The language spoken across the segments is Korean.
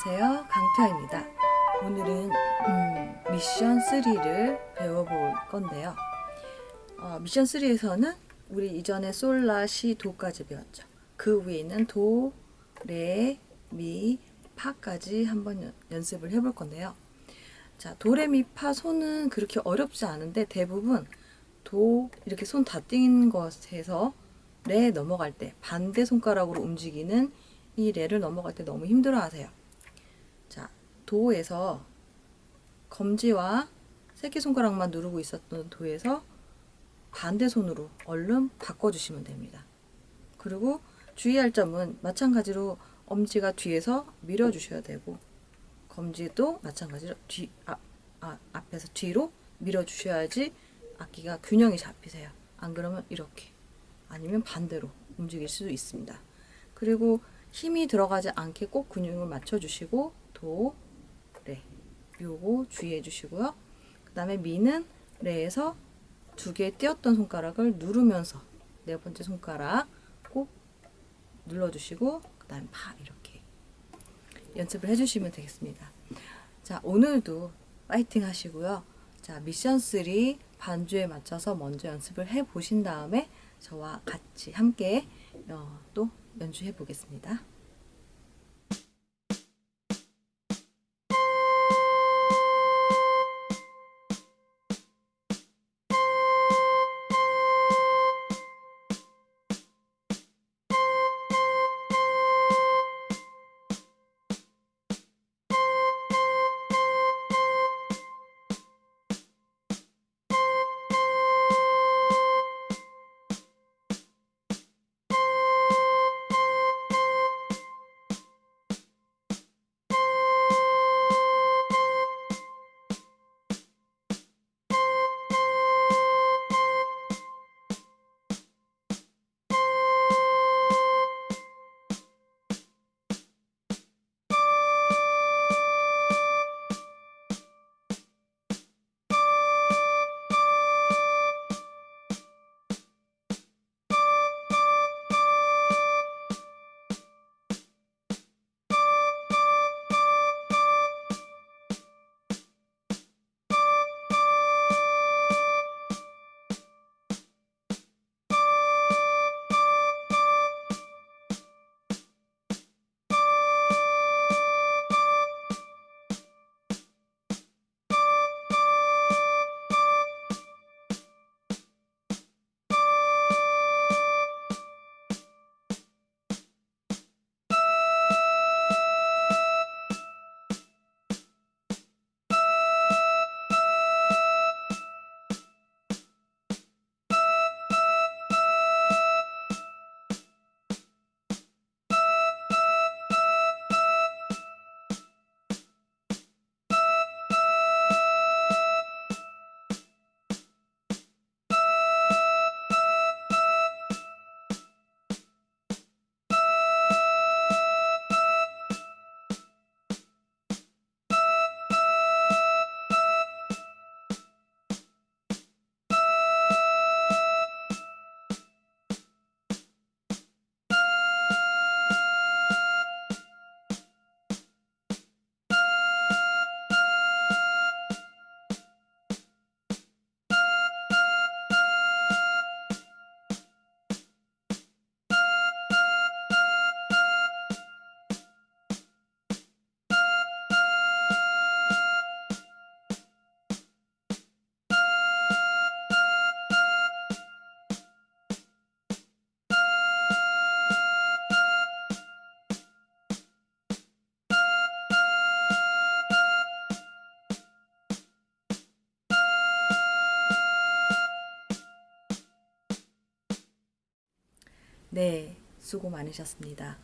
안녕하세요. 강태아입니다. 오늘은 음, 미션 3를 배워볼 건데요. 어, 미션 3에서는 우리 이전에 솔라 시 도까지 배웠죠. 그 위에 있는 도, 레, 미, 파까지 한번 연, 연습을 해볼 건데요. 자 도레미 파 손은 그렇게 어렵지 않은데 대부분 도 이렇게 손 다띵 것에서 레 넘어갈 때 반대 손가락으로 움직이는 이 레를 넘어갈 때 너무 힘들어 하세요. 자, 도에서 검지와 새끼손가락만 누르고 있었던 도에서 반대 손으로 얼른 바꿔주시면 됩니다. 그리고 주의할 점은 마찬가지로 엄지가 뒤에서 밀어주셔야 되고 검지도 마찬가지로 뒤, 아, 아, 앞에서 뒤로 밀어주셔야지 악기가 균형이 잡히세요. 안 그러면 이렇게 아니면 반대로 움직일 수도 있습니다. 그리고 힘이 들어가지 않게 꼭 근육을 맞춰주시고 도, 레 요거 주의해 주시고요. 그 다음에 미는 레에서 두 개 띄었던 손가락을 누르면서 네 번째 손가락 꼭 눌러주시고 그 다음에 파 이렇게 연습을 해주시면 되겠습니다. 자 오늘도 파이팅 하시고요. 자 미션 3 반주에 맞춰서 먼저 연습을 해 보신 다음에 저와 같이 함께 어, 또 연주해 보겠습니다. 네, 수고 많으셨습니다.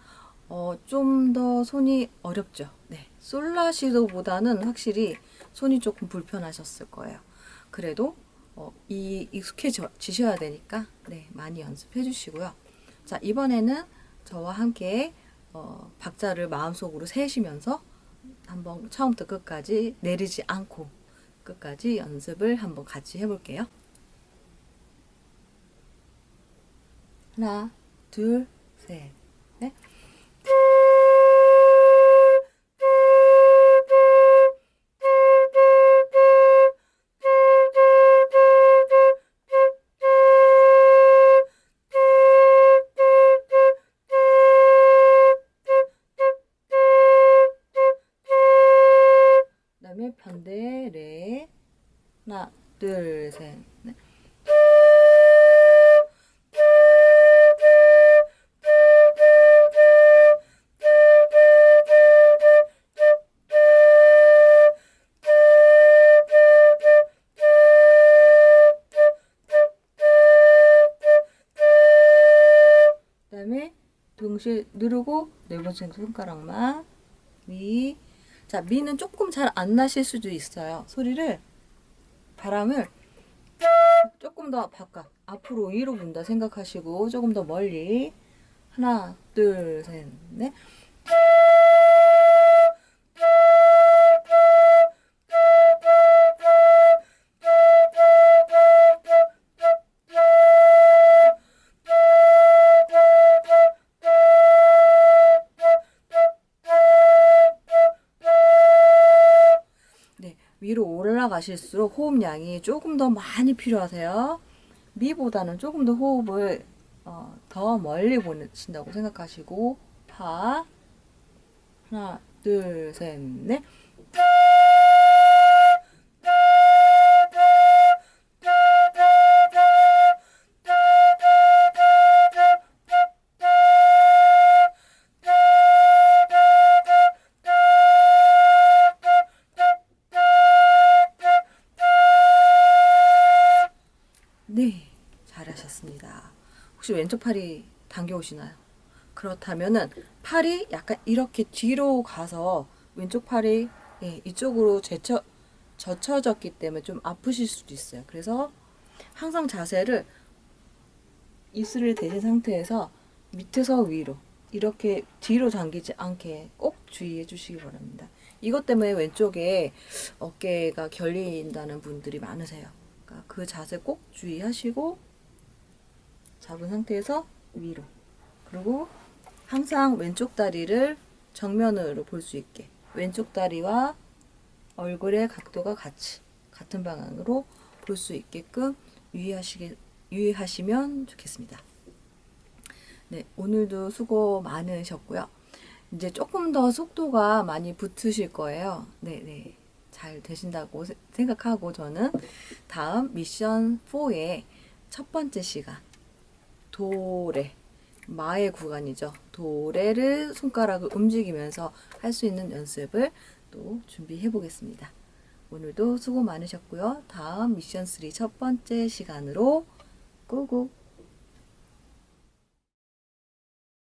어, 좀 더 손이 어렵죠. 네, 솔라시도보다는 확실히 손이 조금 불편하셨을 거예요. 그래도 어, 이 익숙해지셔야 되니까 네, 많이 연습해 주시고요. 자, 이번에는 저와 함께 어, 박자를 마음속으로 세시면서 한번 처음부터 끝까지 내리지 않고 끝까지 연습을 한번 같이 해볼게요. 하나, 둘, 셋, 넷. 동시에 누르고 네 번째 손가락만 미. 자, 미는 조금 잘 안 나실 수도 있어요. 소리를 바람을 조금 더 바깥 앞으로 위로 분다 생각하시고 조금 더 멀리 하나, 둘, 셋, 넷. 올라가실수록 호흡량이 조금 더 많이 필요하세요. 미보다는 조금 더 호흡을 어, 더 멀리 보내신다고 생각하시고. 파. 하나 둘 셋 넷 왼쪽 팔이 당겨 오시나요? 그렇다면은 팔이 약간 이렇게 뒤로 가서 왼쪽 팔이 예, 이쪽으로 제쳐, 젖혀졌기 때문에 좀 아프실 수도 있어요. 그래서 항상 자세를 이슬을 대신 상태에서 밑에서 위로 이렇게 뒤로 당기지 않게 꼭 주의해 주시기 바랍니다. 이것 때문에 왼쪽에 어깨가 결린다는 분들이 많으세요. 그러니까 그 자세 꼭 주의하시고 잡은 상태에서 위로 그리고 항상 왼쪽 다리를 정면으로 볼 수 있게 왼쪽 다리와 얼굴의 각도가 같이 같은 방향으로 볼 수 있게끔 유의하시게 유의하시면 좋겠습니다. 네, 오늘도 수고 많으셨고요. 이제 조금 더 속도가 많이 붙으실 거예요. 네, 네. 잘 되신다고 세- 생각하고 저는 다음 미션 4의 첫 번째 시간 도레 마의 구간이죠. 도레를 손가락을 움직이면서 할 수 있는 연습을 또 준비해 보겠습니다. 오늘도 수고 많으셨고요. 다음 미션 3 첫 번째 시간으로 꾹꾹